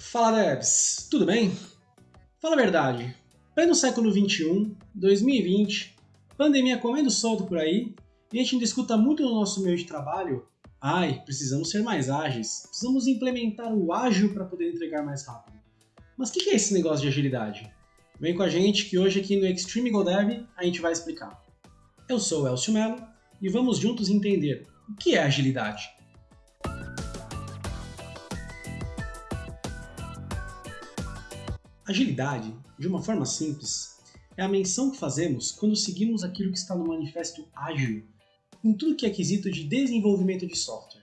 Fala devs, tudo bem? Fala a verdade, pleno século 21, 2020, pandemia comendo solto por aí, e a gente ainda escuta muito no nosso meio de trabalho, ai, precisamos ser mais ágeis, precisamos implementar o ágil para poder entregar mais rápido. Mas o que, que é esse negócio de agilidade? Vem com a gente que hoje aqui no Extreme Go Dev a gente vai explicar. Eu sou o Elcio Mello e vamos juntos entender o que é agilidade. Agilidade, de uma forma simples, é a menção que fazemos quando seguimos aquilo que está no manifesto ágil, em tudo que é quesito de desenvolvimento de software.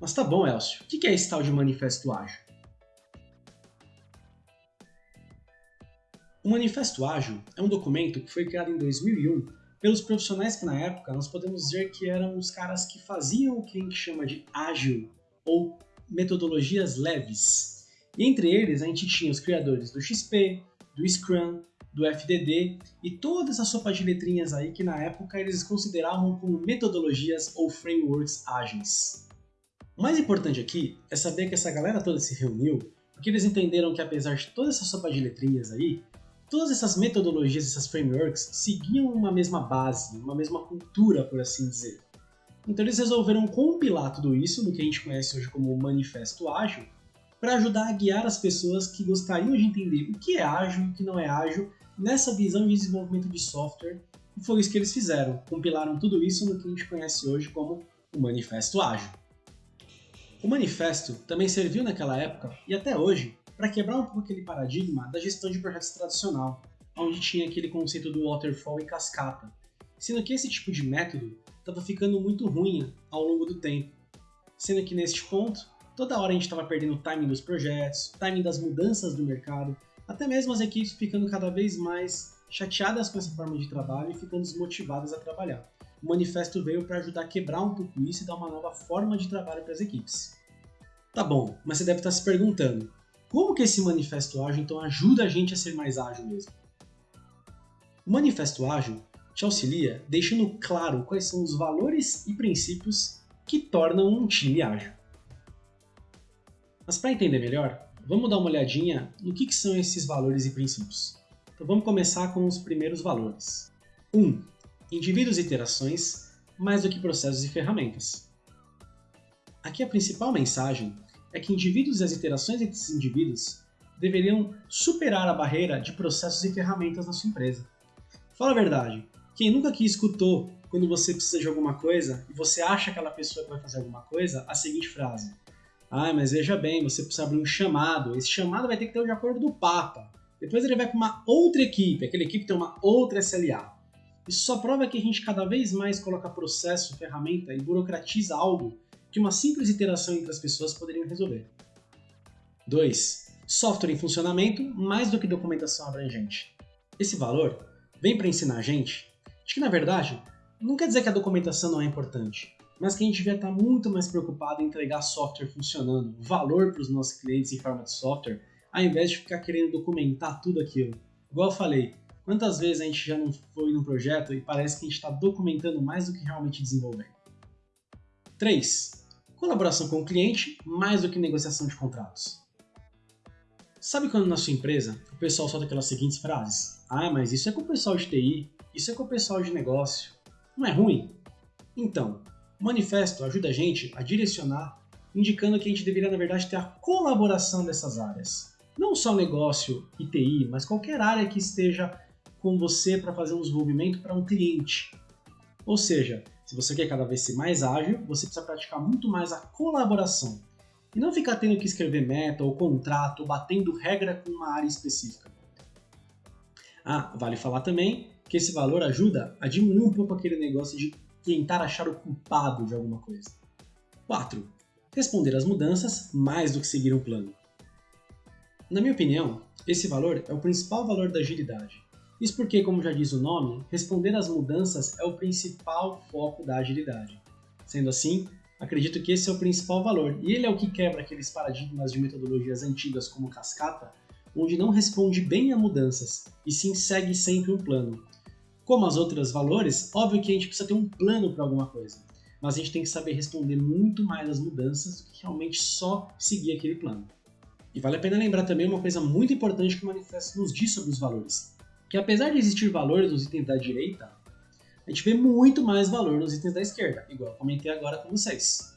Mas tá bom, Elcio, o que é esse tal de manifesto ágil? O Manifesto Ágil é um documento que foi criado em 2001 pelos profissionais que na época nós podemos dizer que eram os caras que faziam o que a gente chama de ágil ou metodologias leves, e entre eles a gente tinha os criadores do XP, do Scrum, do FDD e toda essa sopa de letrinhas aí que na época eles consideravam como metodologias ou frameworks ágeis. O mais importante aqui é saber que essa galera toda se reuniu porque eles entenderam que apesar de toda essa sopa de letrinhas aí, todas essas metodologias, essas frameworks seguiam uma mesma base, uma mesma cultura, por assim dizer. Então eles resolveram compilar tudo isso no que a gente conhece hoje como Manifesto Ágil para ajudar a guiar as pessoas que gostariam de entender o que é ágil e o que não é ágil nessa visão de desenvolvimento de software. E foi isso que eles fizeram, compilaram tudo isso no que a gente conhece hoje como o Manifesto Ágil. O manifesto também serviu naquela época e até hoje para quebrar um pouco aquele paradigma da gestão de projetos tradicional, onde tinha aquele conceito do waterfall e cascata, sendo que esse tipo de método estava ficando muito ruim ao longo do tempo, sendo que neste ponto Toda hora a gente estava perdendo o timing dos projetos, o timing das mudanças do mercado, até mesmo as equipes ficando cada vez mais chateadas com essa forma de trabalho e ficando desmotivadas a trabalhar. O manifesto veio para ajudar a quebrar um pouco isso e dar uma nova forma de trabalho para as equipes. Tá bom, mas você deve estar se perguntando, como que esse manifesto ágil então ajuda a gente a ser mais ágil mesmo? O manifesto ágil te auxilia deixando claro quais são os valores e princípios que tornam um time ágil. Mas para entender melhor, vamos dar uma olhadinha no que, que, são esses valores e princípios. Então vamos começar com os primeiros valores. 1. Um, indivíduos e interações mais do que processos e ferramentas. Aqui a principal mensagem é que indivíduos e as interações entre esses indivíduos deveriam superar a barreira de processos e ferramentas na sua empresa. Fala a verdade, quem nunca aqui escutou quando você precisa de alguma coisa e você acha aquela pessoa que vai fazer alguma coisa, a seguinte frase: ah, mas veja bem, você precisa abrir um chamado. Esse chamado vai ter que ter o de acordo do Papa. Depois ele vai para uma outra equipe, aquela equipe tem uma outra SLA. Isso só prova que a gente cada vez mais coloca processo, ferramenta e burocratiza algo que uma simples interação entre as pessoas poderiam resolver. 2. Software em funcionamento mais do que documentação abrangente. Esse valor vem para ensinar a gente de que, na verdade, não quer dizer que a documentação não é importante mas que a gente devia estar muito mais preocupado em entregar software funcionando, valor para os nossos clientes em forma de software, ao invés de ficar querendo documentar tudo aquilo. Igual eu falei, quantas vezes a gente já não foi num projeto e parece que a gente está documentando mais do que realmente desenvolvendo? 3. Colaboração com o cliente mais do que negociação de contratos. Sabe quando na sua empresa o pessoal solta aquelas seguintes frases? Ah, mas isso é com o pessoal de TI, isso é com o pessoal de negócio. Não é ruim? Então, o manifesto ajuda a gente a direcionar, indicando que a gente deveria, na verdade, ter a colaboração dessas áreas. Não só negócio e TI, mas qualquer área que esteja com você para fazer um desenvolvimento para um cliente. Ou seja, se você quer cada vez ser mais ágil, você precisa praticar muito mais a colaboração. E não ficar tendo que escrever meta ou contrato, ou batendo regra com uma área específica. Ah, vale falar também que esse valor ajuda a diminuir um pouco aquele negócio de tentar achar o culpado de alguma coisa. 4. Responder às mudanças mais do que seguir um plano. Na minha opinião, esse valor é o principal valor da agilidade. Isso porque, como já diz o nome, responder às mudanças é o principal foco da agilidade. Sendo assim, acredito que esse é o principal valor, e ele é o que quebra aqueles paradigmas de metodologias antigas como cascata, onde não responde bem a mudanças, e sim segue sempre um plano, como as outras valores, óbvio que a gente precisa ter um plano para alguma coisa, mas a gente tem que saber responder muito mais às mudanças do que realmente só seguir aquele plano. E vale a pena lembrar também uma coisa muito importante que o manifesto nos diz sobre os valores, que apesar de existir valores nos itens da direita, a gente vê muito mais valor nos itens da esquerda, igual eu comentei agora com vocês.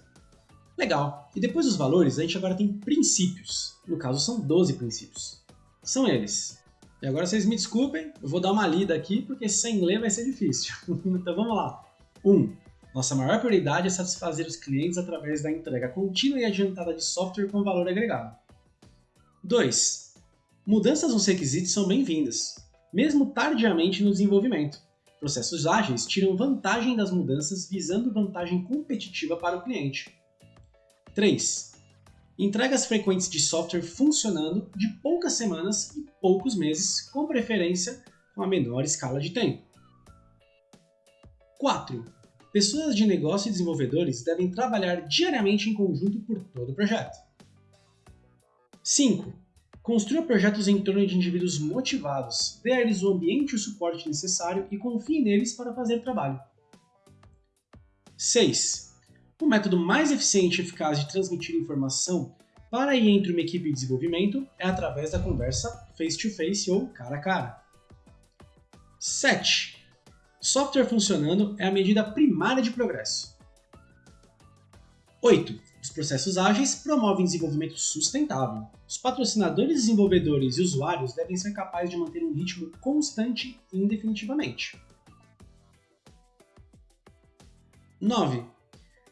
Legal. E depois dos valores, a gente agora tem princípios. No caso, são 12 princípios. São eles. E agora vocês me desculpem, eu vou dar uma lida aqui, porque sem ler vai ser difícil. então vamos lá. 1. Um, nossa maior prioridade é satisfazer os clientes através da entrega contínua e adiantada de software com valor agregado. 2. Mudanças nos requisitos são bem-vindas, mesmo tardiamente no desenvolvimento. Processos ágeis tiram vantagem das mudanças visando vantagem competitiva para o cliente. 3. Entregas frequentes de software funcionando de poucas semanas e poucos meses, com preferência com a menor escala de tempo. 4. Pessoas de negócio e desenvolvedores devem trabalhar diariamente em conjunto por todo o projeto. 5. Construa projetos em torno de indivíduos motivados, dê a eles o ambiente e o suporte necessário e confie neles para fazer trabalho. 6. O método mais eficiente e eficaz de transmitir informação para e entre uma equipe de desenvolvimento é através da conversa face-to-face -face ou cara a cara. 7. Software funcionando é a medida primária de progresso. 8. Os processos ágeis promovem desenvolvimento sustentável. Os patrocinadores, desenvolvedores e usuários devem ser capazes de manter um ritmo constante indefinitivamente. 9.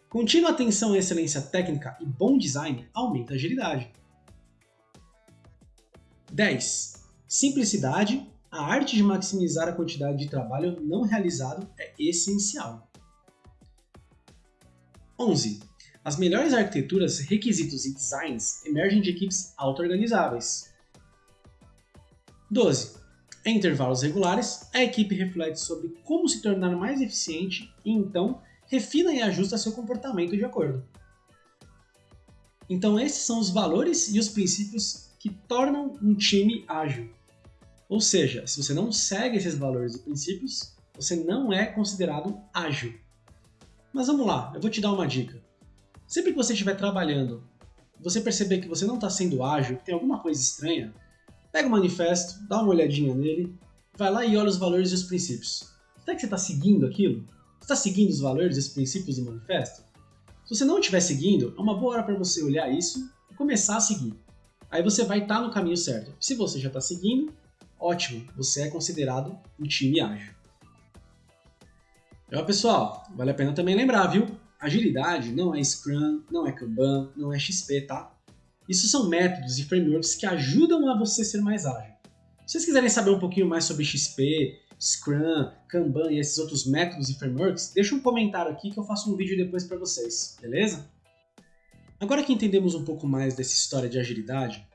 Contínua atenção à excelência técnica e bom design aumenta a agilidade. 10. Simplicidade. A arte de maximizar a quantidade de trabalho não realizado é essencial. 11. As melhores arquiteturas, requisitos e designs emergem de equipes auto-organizáveis. 12. Em intervalos regulares, a equipe reflete sobre como se tornar mais eficiente e então refina e ajusta seu comportamento de acordo. Então esses são os valores e os princípios que tornam um time ágil. Ou seja, se você não segue esses valores e princípios, você não é considerado ágil. Mas vamos lá, eu vou te dar uma dica. Sempre que você estiver trabalhando, você perceber que você não está sendo ágil, que tem alguma coisa estranha, pega o manifesto, dá uma olhadinha nele, vai lá e olha os valores e os princípios. Será que você está seguindo aquilo? Está seguindo os valores e os princípios do manifesto? Se você não estiver seguindo, é uma boa hora para você olhar isso e começar a seguir. Aí você vai estar tá no caminho certo. Se você já está seguindo, ótimo, você é considerado um time ágil. Então, pessoal, vale a pena também lembrar, viu? Agilidade não é Scrum, não é Kanban, não é XP, tá? Isso são métodos e frameworks que ajudam a você ser mais ágil. Se vocês quiserem saber um pouquinho mais sobre XP, Scrum, Kanban e esses outros métodos e frameworks, deixa um comentário aqui que eu faço um vídeo depois para vocês, beleza? Agora que entendemos um pouco mais dessa história de agilidade,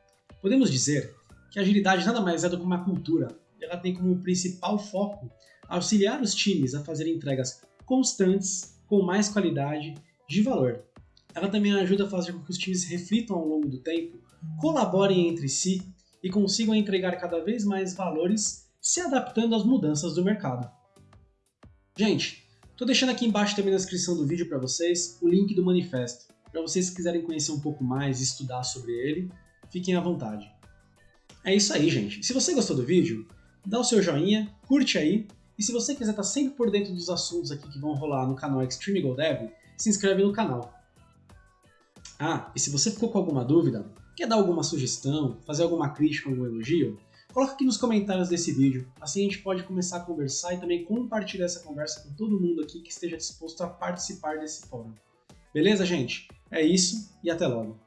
podemos dizer que a agilidade nada mais é do que uma cultura. Ela tem como principal foco auxiliar os times a fazer entregas constantes, com mais qualidade, de valor. Ela também ajuda a fazer com que os times reflitam ao longo do tempo, colaborem entre si e consigam entregar cada vez mais valores se adaptando às mudanças do mercado. Gente, estou deixando aqui embaixo também na descrição do vídeo para vocês o link do manifesto, para vocês que quiserem conhecer um pouco mais e estudar sobre ele, fiquem à vontade. É isso aí, gente. Se você gostou do vídeo, dá o seu joinha, curte aí, e se você quiser estar tá sempre por dentro dos assuntos aqui que vão rolar no canal Extreme Go Dev, se inscreve no canal. Ah, e se você ficou com alguma dúvida, quer dar alguma sugestão, fazer alguma crítica, algum elogio, Coloca aqui nos comentários desse vídeo, assim a gente pode começar a conversar e também compartilhar essa conversa com todo mundo aqui que esteja disposto a participar desse fórum. Beleza, gente? É isso e até logo!